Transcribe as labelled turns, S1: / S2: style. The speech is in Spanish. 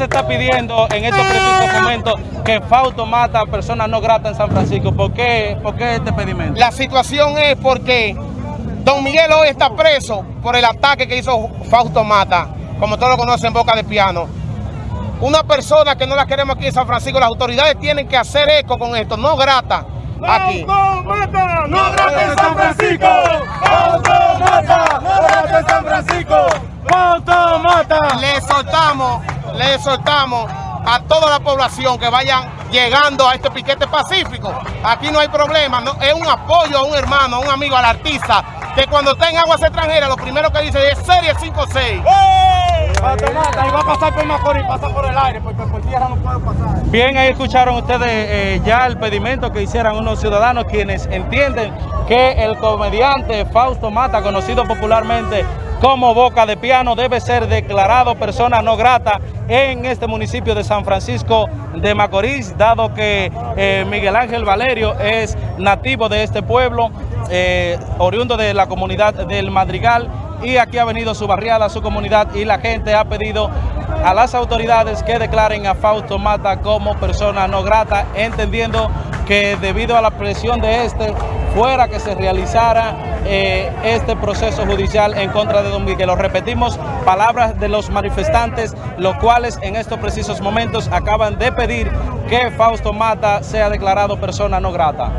S1: se está pidiendo en estos precisos momentos que Fausto mata a personas no gratas en San Francisco? ¿Por qué, ¿Por qué este pedimento?
S2: La situación es porque Don Miguel hoy está preso por el ataque que hizo Fausto Mata, como todos lo conocen, Boca de Piano. Una persona que no la queremos aquí en San Francisco, las autoridades tienen que hacer eco con esto, no grata aquí.
S3: ¡Fausto mata! ¡No grata en San Francisco! ¡Fausto mata! ¡No grata en San Francisco! ¡Fausto mata!
S2: Le exhortamos, le exhortamos a toda la población que vayan llegando a este piquete pacífico. Aquí no hay problema, no, es un apoyo a un hermano, a un amigo, al artista, que cuando está en aguas extranjeras, lo primero que dice es serie 5-6.
S3: ¡Fausto mata! Y va a pasar por Macorís, pasa por el aire, porque por tierra no puede pasar.
S1: Bien, ahí escucharon ustedes eh, ya el pedimento que hicieran unos ciudadanos quienes entienden que el comediante Fausto Mata, conocido popularmente como Boca de Piano, debe ser declarado persona no grata en este municipio de San Francisco de Macorís, dado que eh, Miguel Ángel Valerio es nativo de este pueblo, eh, oriundo de la comunidad del Madrigal, y aquí ha venido su barriada, su comunidad, y la gente ha pedido a las autoridades que declaren a Fausto Mata como persona no grata, entendiendo que debido a la presión de este, fuera que se realizara eh, este proceso judicial en contra de Don Miguel. Lo repetimos, palabras de los manifestantes, los cuales en estos precisos momentos acaban de pedir que Fausto Mata sea declarado persona no grata.